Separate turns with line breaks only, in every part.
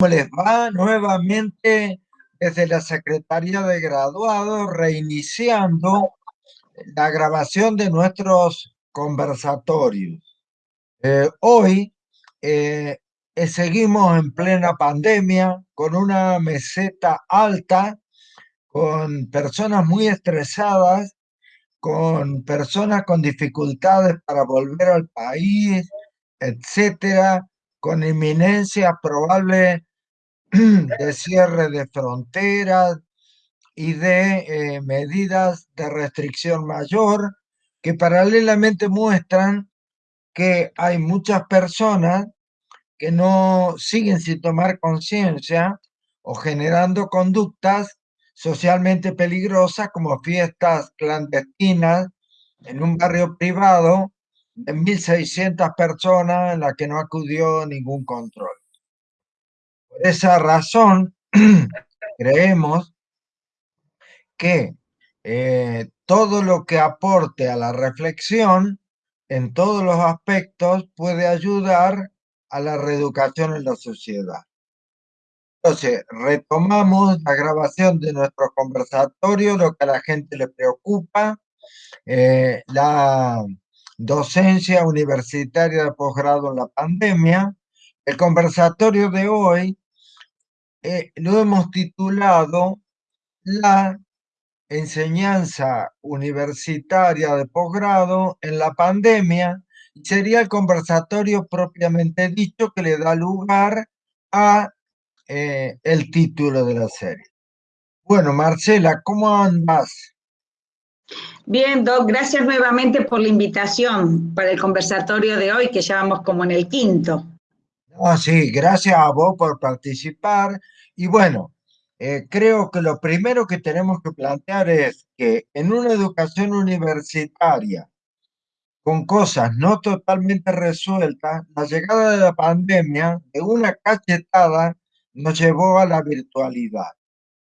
¿Cómo les va? Nuevamente desde la Secretaría de Graduados, reiniciando la grabación de nuestros conversatorios. Eh, hoy eh, seguimos en plena pandemia, con una meseta alta, con personas muy estresadas, con personas con dificultades para volver al país, etcétera, con inminencia probable de cierre de fronteras y de eh, medidas de restricción mayor que paralelamente muestran que hay muchas personas que no siguen sin tomar conciencia o generando conductas socialmente peligrosas como fiestas clandestinas en un barrio privado de 1.600 personas en la que no acudió ningún control. Por esa razón, creemos que eh, todo lo que aporte a la reflexión en todos los aspectos puede ayudar a la reeducación en la sociedad. Entonces, retomamos la grabación de nuestro conversatorio, lo que a la gente le preocupa, eh, la docencia universitaria de posgrado en la pandemia. El conversatorio de hoy eh, lo hemos titulado La enseñanza universitaria de posgrado en la pandemia sería el conversatorio propiamente dicho que le da lugar a eh, el título de la serie. Bueno, Marcela, ¿cómo andas?
Bien, Doc, gracias nuevamente por la invitación para el conversatorio de hoy, que ya vamos como en el quinto.
Ah, sí, gracias a vos por participar. Y bueno, eh, creo que lo primero que tenemos que plantear es que en una educación universitaria con cosas no totalmente resueltas, la llegada de la pandemia de una cachetada nos llevó a la virtualidad.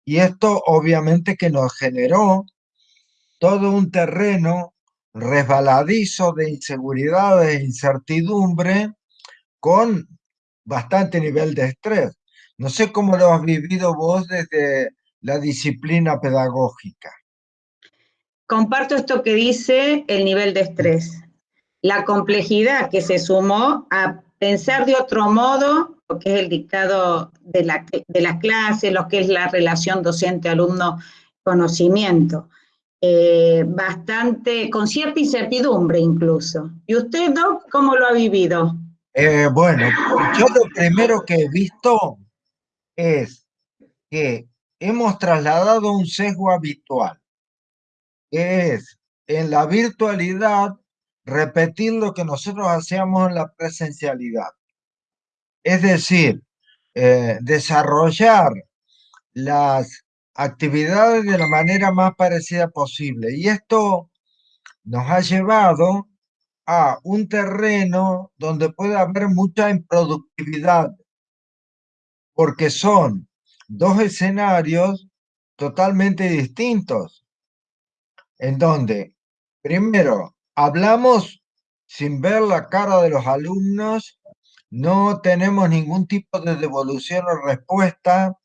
Y esto obviamente que nos generó todo un terreno resbaladizo de inseguridad, e incertidumbre, con bastante nivel de estrés. No sé cómo lo has vivido vos desde la disciplina pedagógica.
Comparto esto que dice el nivel de estrés, la complejidad que se sumó a pensar de otro modo lo que es el dictado de la, de la clase, lo que es la relación docente-alumno-conocimiento. Eh, bastante, con cierta incertidumbre incluso. ¿Y usted, Doc, cómo lo ha vivido?
Eh, bueno, yo lo primero que he visto es que hemos trasladado un sesgo habitual, que es en la virtualidad repetir lo que nosotros hacíamos en la presencialidad. Es decir, eh, desarrollar las actividades de la manera más parecida posible. Y esto nos ha llevado a un terreno donde puede haber mucha improductividad porque son dos escenarios totalmente distintos, en donde, primero, hablamos sin ver la cara de los alumnos, no tenemos ningún tipo de devolución o respuesta.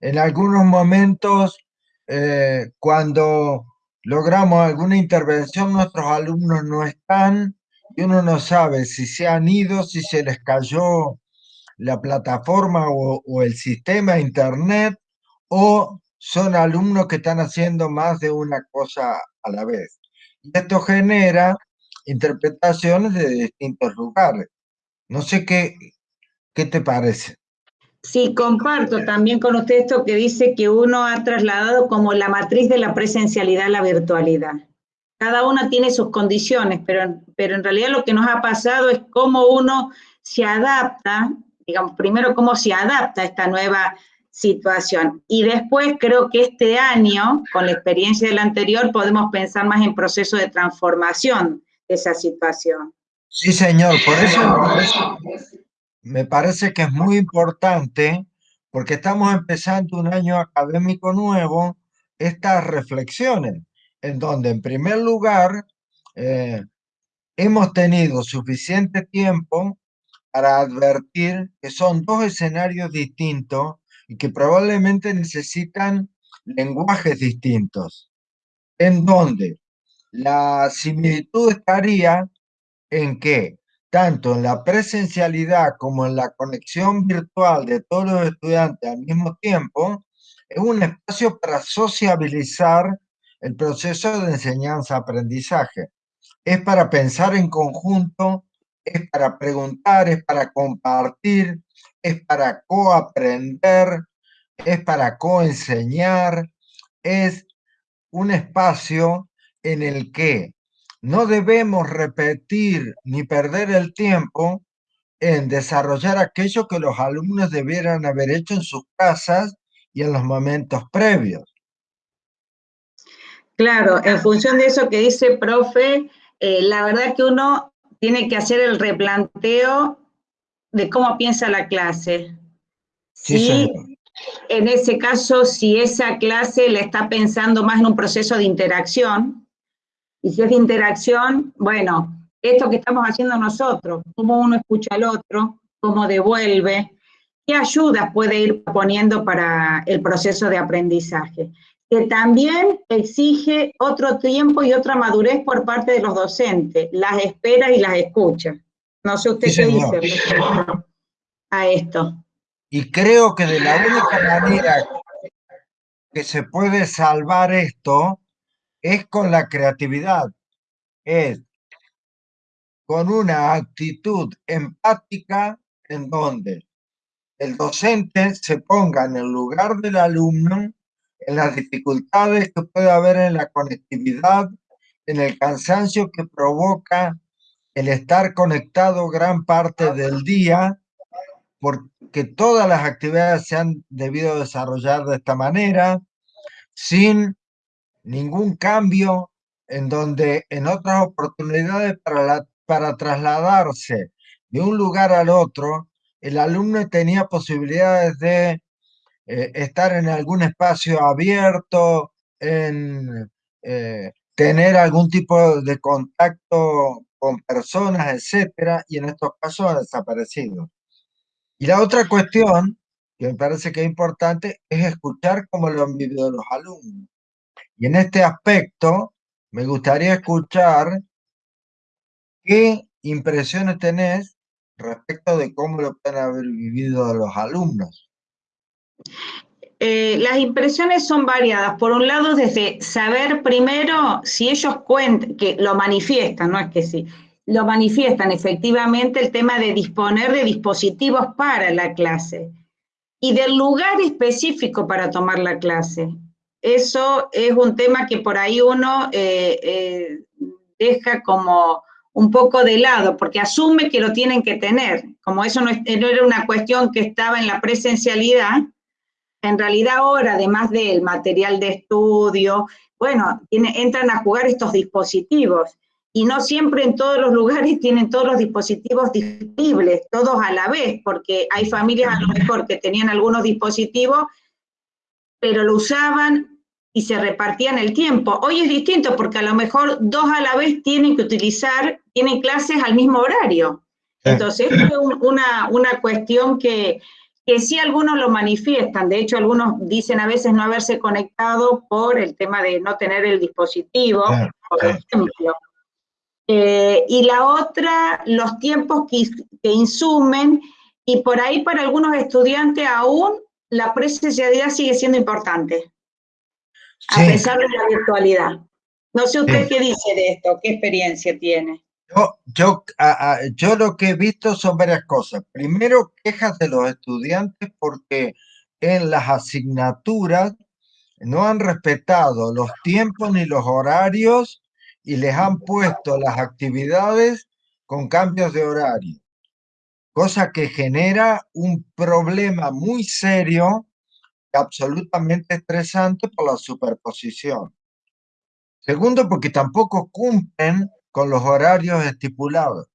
En algunos momentos, eh, cuando logramos alguna intervención, nuestros alumnos no están y uno no sabe si se han ido, si se les cayó la plataforma o, el sistema internet o son alumnos que están haciendo más de una cosa a la vez. Y esto genera interpretaciones de distintos lugares. No sé qué, qué te parece.
Sí, comparto también con usted esto que dice que uno ha trasladado como la matriz de la presencialidad a la virtualidad. Cada una tiene sus condiciones, pero, pero en realidad lo que nos ha pasado es cómo uno se adapta digamos, primero cómo se adapta a esta nueva situación. Y después creo que este año, con la experiencia del anterior, podemos pensar más en proceso de transformación de esa situación.
Sí, señor, por eso me parece que es muy importante, porque estamos empezando un año académico nuevo, estas reflexiones, en donde en primer lugar eh, hemos tenido suficiente tiempo para advertir que son dos escenarios distintos y que probablemente necesitan lenguajes distintos, en donde la similitud estaría en que tanto en la presencialidad como en la conexión virtual de todos los estudiantes al mismo tiempo, es un espacio para sociabilizar el proceso de enseñanza-aprendizaje. Es para pensar en conjunto, es para preguntar, es para compartir, es para coaprender, es para coenseñar, es un espacio en el que no debemos repetir ni perder el tiempo en desarrollar aquello que los alumnos debieran haber hecho en sus casas y en los momentos previos.
Claro, en función de eso que dice profe, eh, la verdad que uno tiene que hacer el replanteo de cómo piensa la clase. Sí, en ese caso, si esa clase le está pensando más en un proceso de interacción, y si es de interacción, bueno, esto que estamos haciendo nosotros, cómo uno escucha al otro, cómo devuelve, qué ayudas puede ir poniendo para el proceso de aprendizaje, que también exige otro tiempo y otra madurez por parte de los docentes, las espera y las escucha. No sé usted qué dice a esto.
Y creo que de la única manera que se puede salvar esto es con la creatividad, es con una actitud empática en donde el docente se ponga en el lugar del alumno, en las dificultades que puede haber en la conectividad, en el cansancio que provoca el estar conectado gran parte del día, porque todas las actividades se han debido desarrollar de esta manera, sin ningún cambio en donde en otras oportunidades para, para trasladarse de un lugar al otro, el alumno tenía posibilidades de eh, estar en algún espacio abierto, en eh, tener algún tipo de contacto con personas, etcétera, y en estos casos ha desaparecido. Y la otra cuestión, que me parece que es importante, es escuchar cómo lo han vivido los alumnos. Y en este aspecto, me gustaría escuchar qué impresiones tenés respecto de cómo lo pueden haber vivido los alumnos.
Eh, las impresiones son variadas. Por un lado, desde saber primero si ellos cuentan, que lo manifiestan, no es que sí, lo manifiestan efectivamente el tema de disponer de dispositivos para la clase y del lugar específico para tomar la clase. Eso es un tema que por ahí uno eh, eh, deja como un poco de lado, porque asume que lo tienen que tener. Como eso no, no era una cuestión que estaba en la presencialidad, en realidad ahora, además del material de estudio, bueno, tiene, entran a jugar estos dispositivos y no siempre en todos los lugares tienen todos los dispositivos disponibles, todos a la vez, porque hay familias a lo mejor que tenían algunos dispositivos, pero lo usaban y se repartían el tiempo. Hoy es distinto porque a lo mejor dos a la vez tienen que utilizar, tienen clases al mismo horario. Entonces, es una, una cuestión que, que sí algunos lo manifiestan, de hecho algunos dicen a veces no haberse conectado por el tema de no tener el dispositivo, por ejemplo. Eh, y la otra, los tiempos que, insumen, y por ahí para algunos estudiantes aún la presencialidad sigue siendo importante, a pesar de la virtualidad. No sé usted qué dice de esto, qué experiencia tiene.
Yo, yo, yo lo que he visto son varias cosas. Primero, quejas de los estudiantes porque en las asignaturas no han respetado los tiempos ni los horarios y les han puesto las actividades con cambios de horario, cosa que genera un problema muy serio y absolutamente estresante por la superposición. Segundo, porque tampoco cumplen con los horarios estipulados.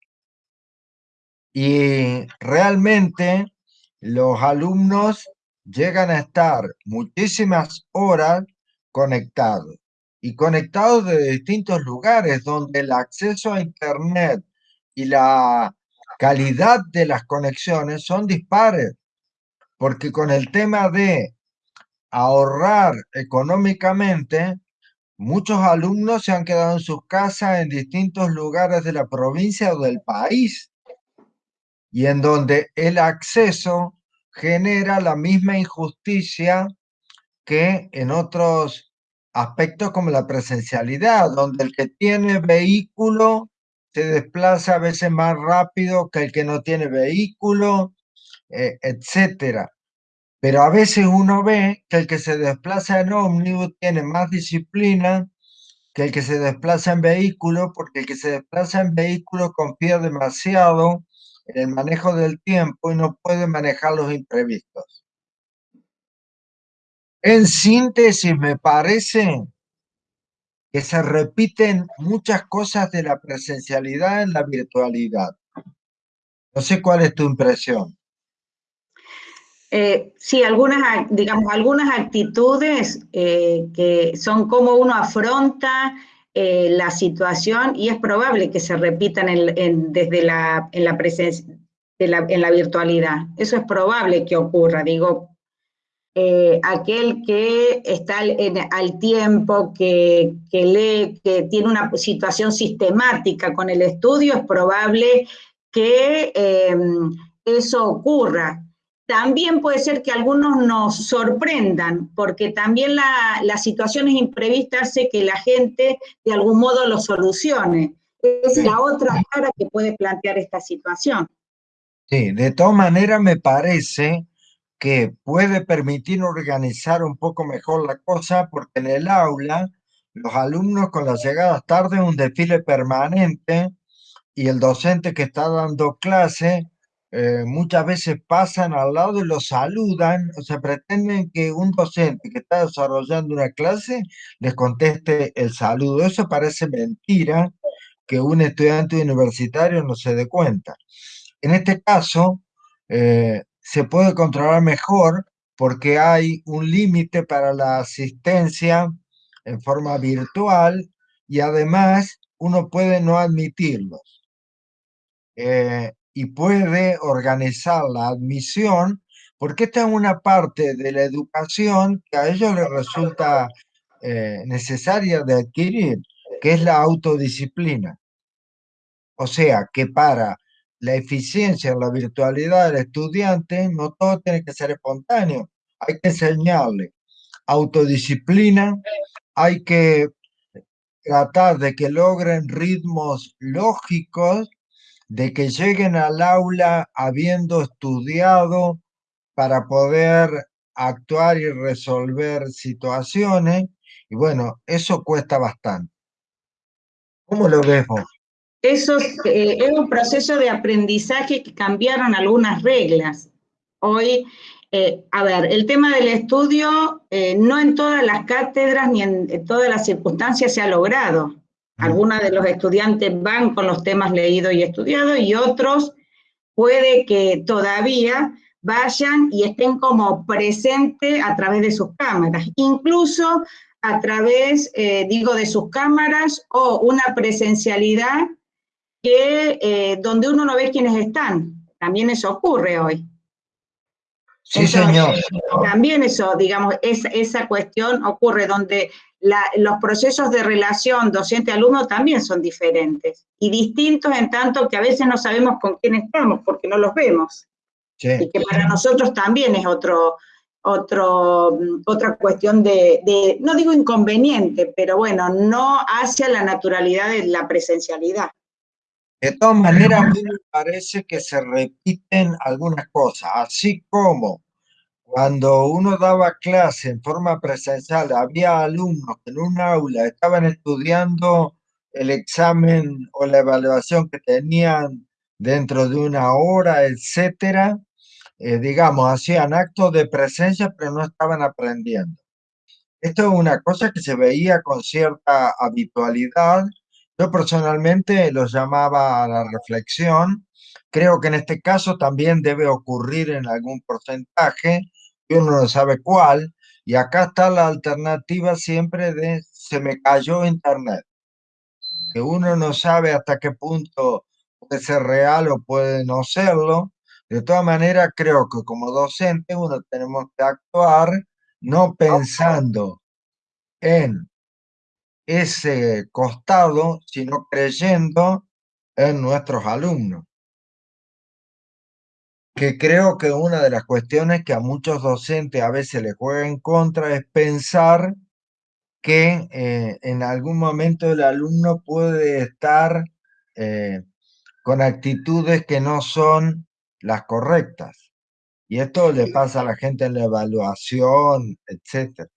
Y realmente los alumnos llegan a estar muchísimas horas conectados y conectados de distintos lugares donde el acceso a Internet y la calidad de las conexiones son dispares, porque con el tema de ahorrar económicamente, muchos alumnos se han quedado en sus casas en distintos lugares de la provincia o del país, y en donde el acceso genera la misma injusticia que en otros aspectos como la presencialidad, donde el que tiene vehículo se desplaza a veces más rápido que el que no tiene vehículo, eh, etcétera. Pero a veces uno ve que el que se desplaza en ómnibus tiene más disciplina que el que se desplaza en vehículo, porque el que se desplaza en vehículo confía demasiado en el manejo del tiempo y no puede manejar los imprevistos. En síntesis, me parece que se repiten muchas cosas de la presencialidad en la virtualidad. No sé cuál es tu impresión.
Eh, sí, algunas, digamos, algunas actitudes eh, que son como uno afronta eh, la situación y es probable que se repitan desde la, en la presencia, en la virtualidad. Eso es probable que ocurra, digo, aquel que está al tiempo, que, que, lee, que tiene una situación sistemática con el estudio, es probable que eso ocurra. También puede ser que algunos nos sorprendan, porque también la, las situaciones imprevistas hace que la gente de algún modo lo solucione. Es la otra cara que puede plantear esta situación.
Sí, de todas maneras me parece que puede permitir organizar un poco mejor la cosa, porque en el aula los alumnos con las llegadas tarde un desfile permanente y el docente que está dando clase eh, muchas veces pasan al lado y lo saludan, o sea, pretenden que un docente que está desarrollando una clase les conteste el saludo. Eso parece mentira que un estudiante universitario no se dé cuenta. En este caso, eh, se puede controlar mejor porque hay un límite para la asistencia en forma virtual y además uno puede no admitirlos. Eh, y puede organizar la admisión, porque esta es una parte de la educación que a ellos les resulta eh, necesaria de adquirir, que es la autodisciplina. O sea, que para la eficiencia en la virtualidad del estudiante, no todo tiene que ser espontáneo. Hay que enseñarle autodisciplina, hay que tratar de que logren ritmos lógicos de que lleguen al aula habiendo estudiado para poder actuar y resolver situaciones. Y bueno, eso cuesta bastante. ¿Cómo lo ves vos?
Eso eh, es un proceso de aprendizaje que cambiaron algunas reglas. Hoy, eh, a ver, el tema del estudio eh, no en todas las cátedras ni en todas las circunstancias se ha logrado. Algunos de los estudiantes van con los temas leídos y estudiados y otros puede que todavía vayan y estén como presentes a través de sus cámaras, incluso a través, eh, digo, de sus cámaras o una presencialidad que eh, donde uno no ve quiénes están. También eso ocurre hoy.
Sí, señor.
También eso, digamos, esa cuestión ocurre donde los procesos de relación docente-alumno también son diferentes y distintos en tanto que a veces no sabemos con quién estamos porque no los vemos. Y que para nosotros también es otro, otro, otra cuestión de, no digo inconveniente, pero bueno, no hacia la naturalidad de la presencialidad.
De todas maneras, a mí me parece que se repiten algunas cosas, así como cuando uno daba clase en forma presencial, había alumnos que en un aula estaban estudiando el examen o la evaluación que tenían dentro de una hora, etcétera, eh, digamos, hacían actos de presencia, pero no estaban aprendiendo. Esto es una cosa que se veía con cierta habitualidad. Yo personalmente lo llamaba a la reflexión. Creo que en este caso también debe ocurrir en algún porcentaje, uno no sabe cuál, y acá está la alternativa siempre de se me cayó internet, que uno no sabe hasta qué punto puede ser real o puede no serlo. De todas maneras, creo que como docente uno tenemos que actuar no pensando en ese costado, sino creyendo en nuestros alumnos. Que creo que una de las cuestiones que a muchos docentes a veces les juega en contra es pensar que eh, en algún momento el alumno puede estar eh, con actitudes que no son las correctas. Y esto le pasa a la gente en la evaluación, etcétera.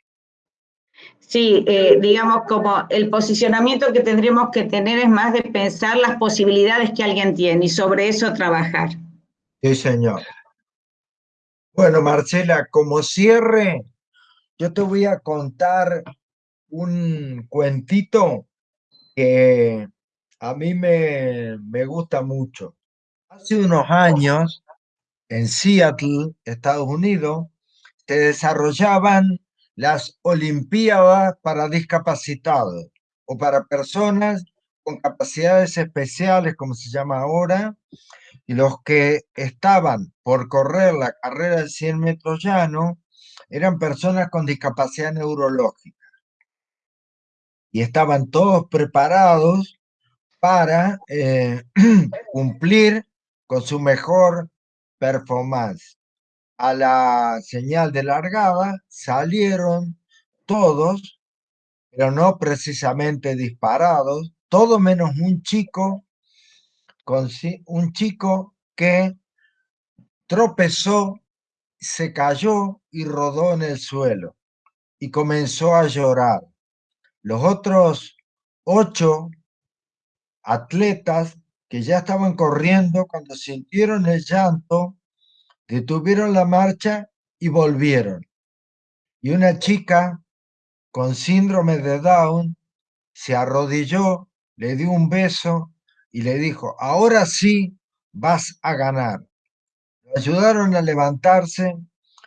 Sí, eh, digamos como el posicionamiento que tendríamos que tener es más de pensar las posibilidades que alguien tiene y sobre eso trabajar.
Sí, señor. Bueno, Marcela, como cierre, yo te voy a contar un cuentito que a mí me, me gusta mucho. Hace unos años, en Seattle, Estados Unidos, se desarrollaban las Olimpiadas para discapacitados o para personas con capacidades especiales, como se llama ahora, y los que estaban por correr la carrera de 100 metros llano eran personas con discapacidad neurológica. Y estaban todos preparados para eh, cumplir con su mejor performance a la señal de largada salieron todos, pero no precisamente disparados, todo menos un chico, un chico que tropezó, se cayó y rodó en el suelo y comenzó a llorar. Los otros ocho atletas que ya estaban corriendo cuando sintieron el llanto, detuvieron la marcha y volvieron. Y una chica con síndrome de Down se arrodilló, le dio un beso y le dijo, ahora sí vas a ganar. Lo ayudaron a levantarse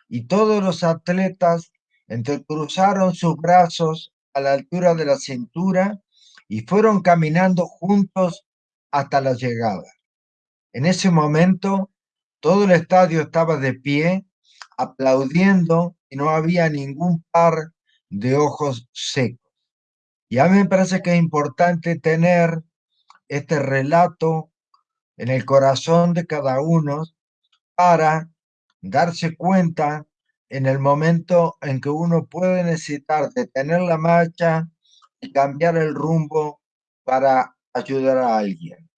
y todos los atletas entrecruzaron sus brazos a la altura de la cintura y fueron caminando juntos hasta la llegada. En ese momento todo el estadio estaba de pie, aplaudiendo y no había ningún par de ojos secos. Y a mí me parece que es importante tener este relato en el corazón de cada uno para darse cuenta en el momento en que uno puede necesitar detener la marcha y cambiar el rumbo para ayudar a alguien.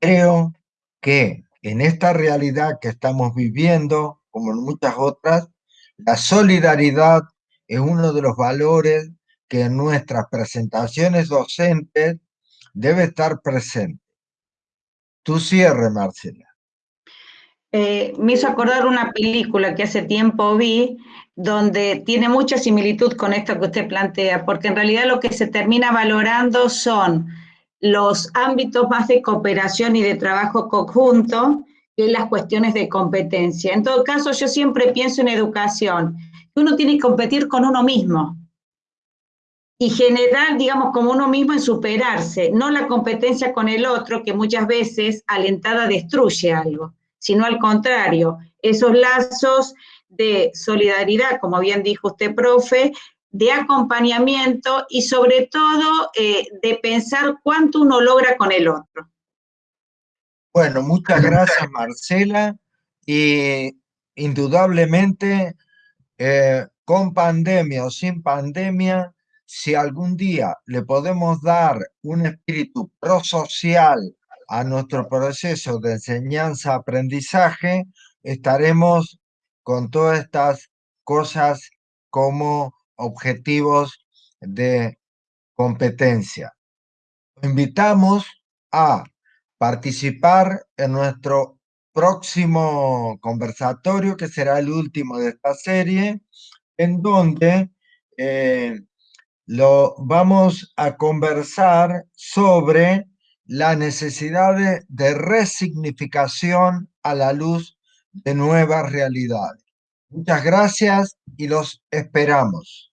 Creo que en esta realidad que estamos viviendo, como en muchas otras, la solidaridad es uno de los valores que en nuestras presentaciones docentes debe estar presente. Tu cierre, Marcela.
Eh, me hizo acordar una película que hace tiempo vi, donde tiene mucha similitud con esto que usted plantea, porque en realidad lo que se termina valorando son los ámbitos más de cooperación y de trabajo conjunto que las cuestiones de competencia. En todo caso, yo siempre pienso en educación, que uno tiene que competir con uno mismo y generar, digamos, como uno mismo en superarse, no la competencia con el otro, que muchas veces alentada destruye algo, sino al contrario, esos lazos de solidaridad, como bien dijo usted, profe, de acompañamiento y sobre todo eh, de pensar cuánto uno logra con el otro.
Bueno, muchas gracias Marcela y indudablemente eh, con pandemia o sin pandemia, si algún día le podemos dar un espíritu prosocial a nuestro proceso de enseñanza-aprendizaje, estaremos con todas estas cosas como objetivos de competencia. Invitamos a participar en nuestro próximo conversatorio, que será el último de esta serie, en donde eh, lo vamos a conversar sobre la necesidad de resignificación a la luz de nuevas realidades. Muchas gracias y los esperamos.